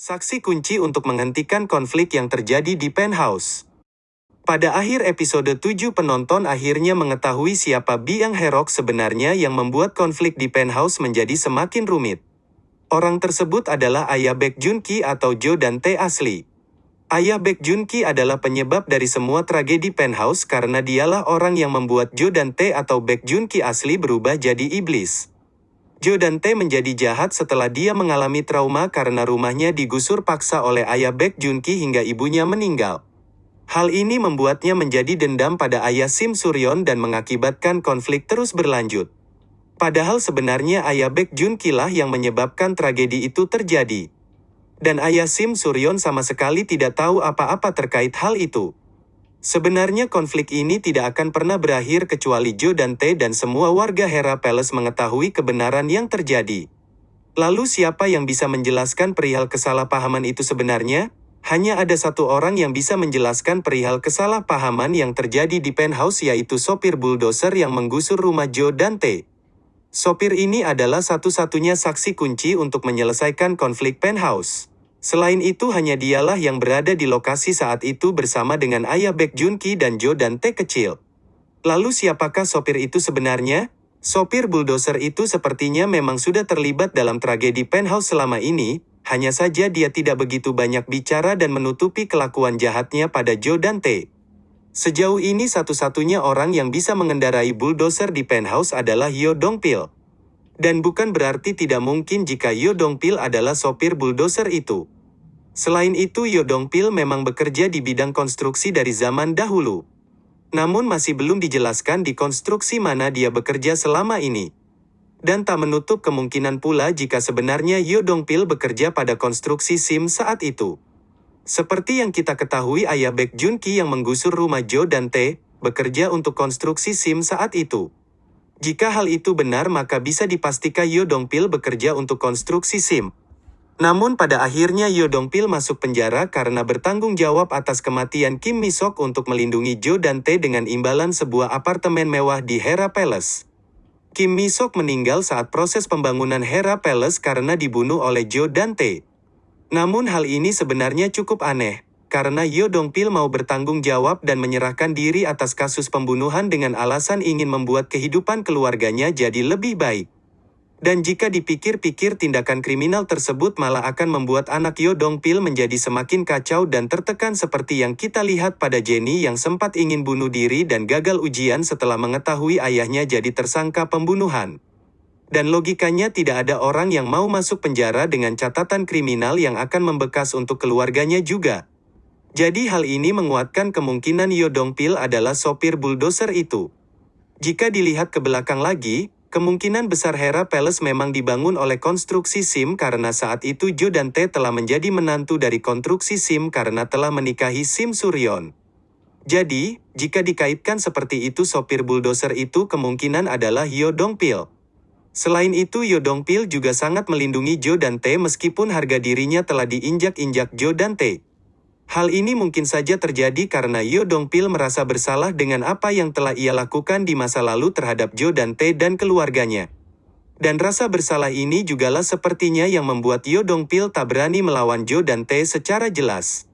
Saksi kunci untuk menghentikan konflik yang terjadi di penthouse. Pada akhir episode 7 penonton akhirnya mengetahui siapa Biang Herok sebenarnya yang membuat konflik di penthouse menjadi semakin rumit. Orang tersebut adalah ayah Baek Jun Ki atau Jo dan Tae asli. Ayah Baek Jun Ki adalah penyebab dari semua tragedi penthouse karena dialah orang yang membuat Jo dan Tae atau Baek Jun Ki asli berubah jadi iblis. Jo dan Tae menjadi jahat setelah dia mengalami trauma karena rumahnya digusur paksa oleh ayah Baek Jun Ki hingga ibunya meninggal. Hal ini membuatnya menjadi dendam pada ayah Sim Suryon dan mengakibatkan konflik terus berlanjut. Padahal sebenarnya ayah Baek Jun Ki lah yang menyebabkan tragedi itu terjadi. Dan ayah Sim Suryon sama sekali tidak tahu apa-apa terkait hal itu. Sebenarnya konflik ini tidak akan pernah berakhir kecuali Jo dan Tae dan semua warga Hera Palace mengetahui kebenaran yang terjadi. Lalu siapa yang bisa menjelaskan perihal kesalahpahaman itu sebenarnya? Hanya ada satu orang yang bisa menjelaskan perihal kesalahpahaman yang terjadi di penthouse yaitu sopir bulldozer yang menggusur rumah Jo dan Tae. Sopir ini adalah satu-satunya saksi kunci untuk menyelesaikan konflik penthouse. Selain itu hanya dialah yang berada di lokasi saat itu bersama dengan ayah Baek Jun Ki dan Jo dan Tae kecil. Lalu siapakah sopir itu sebenarnya? Sopir bulldozer itu sepertinya memang sudah terlibat dalam tragedi penthouse selama ini, hanya saja dia tidak begitu banyak bicara dan menutupi kelakuan jahatnya pada Jo dan Tae. Sejauh ini satu-satunya orang yang bisa mengendarai bulldozer di penthouse adalah Yo Dong Pil. Dan bukan berarti tidak mungkin jika Yo Dong Pil adalah sopir bulldozer itu. Selain itu Yo Dong Pil memang bekerja di bidang konstruksi dari zaman dahulu. Namun masih belum dijelaskan di konstruksi mana dia bekerja selama ini. Dan tak menutup kemungkinan pula jika sebenarnya Yo Dong Pil bekerja pada konstruksi SIM saat itu. Seperti yang kita ketahui ayah Baek Jun Ki yang menggusur rumah Jo dan Tae, bekerja untuk konstruksi SIM saat itu. Jika hal itu benar maka bisa dipastikan Yo Dong Pil bekerja untuk konstruksi SIM. Namun pada akhirnya Yo Dong Pil masuk penjara karena bertanggung jawab atas kematian Kim Mi Sok untuk melindungi Jo dan Tae dengan imbalan sebuah apartemen mewah di Hera Palace. Kim Mi Sok meninggal saat proses pembangunan Hera Palace karena dibunuh oleh Jo dan Tae. Namun hal ini sebenarnya cukup aneh, karena Yo Dong Pil mau bertanggung jawab dan menyerahkan diri atas kasus pembunuhan dengan alasan ingin membuat kehidupan keluarganya jadi lebih baik. Dan jika dipikir-pikir tindakan kriminal tersebut malah akan membuat anak Yo Dong Pil menjadi semakin kacau dan tertekan seperti yang kita lihat pada Jenny yang sempat ingin bunuh diri dan gagal ujian setelah mengetahui ayahnya jadi tersangka pembunuhan. Dan logikanya tidak ada orang yang mau masuk penjara dengan catatan kriminal yang akan membekas untuk keluarganya juga. Jadi hal ini menguatkan kemungkinan Yo Dong Pil adalah sopir bulldozer itu. Jika dilihat ke belakang lagi, kemungkinan besar Hera Palace memang dibangun oleh konstruksi SIM karena saat itu Jo dan Tae telah menjadi menantu dari konstruksi SIM karena telah menikahi Sim Suryon. Jadi, jika dikaitkan seperti itu sopir bulldozer itu kemungkinan adalah Yo Dong Pil. Selain itu Yo Dong Pil juga sangat melindungi Jo dan Tae meskipun harga dirinya telah diinjak-injak Jo dan Tae. Hal ini mungkin saja terjadi karena Yo Dong Pil merasa bersalah dengan apa yang telah ia lakukan di masa lalu terhadap Jo dan Tae dan keluarganya. Dan rasa bersalah ini jugalah sepertinya yang membuat Yo Dong Pil tak berani melawan Jo dan Tae secara jelas.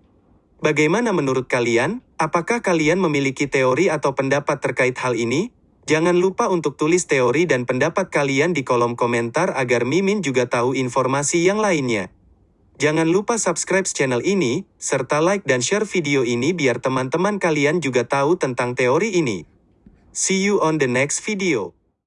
Bagaimana menurut kalian? Apakah kalian memiliki teori atau pendapat terkait hal ini? Jangan lupa untuk tulis teori dan pendapat kalian di kolom komentar agar Mimin juga tahu informasi yang lainnya. Jangan lupa subscribe channel ini, serta like dan share video ini biar teman-teman kalian juga tahu tentang teori ini. See you on the next video.